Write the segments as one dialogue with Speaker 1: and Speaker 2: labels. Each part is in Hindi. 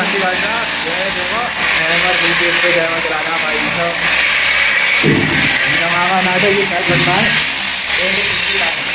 Speaker 1: भाई साहब जय देखो भाई साहब मामा नाटक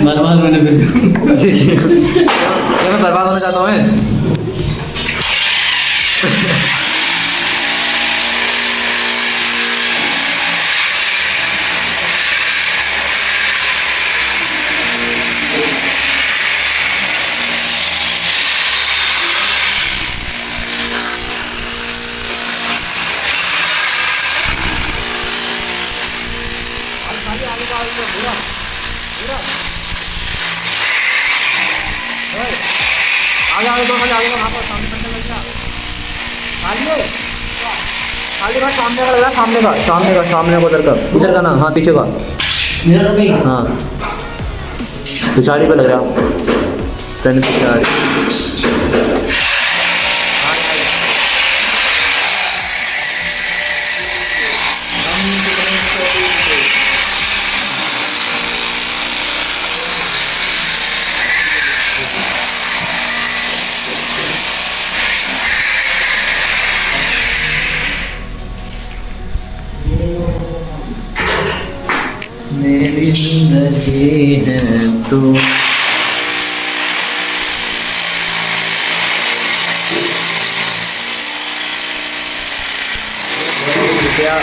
Speaker 2: बर्बाद मैंने फिर
Speaker 1: ये मैं बर्बाद होना चाहता हूँ मैं दो खाली आ वहाँ पर सामने करने लग गया खाली खाली का सामने का लग सामने का सामने का सामने का उधर का उधर का ना हाँ पीछे का हाँ पिछाड़ी पे लग रहा पिछाड़ी मेरी ज़िंदगी है तू क्या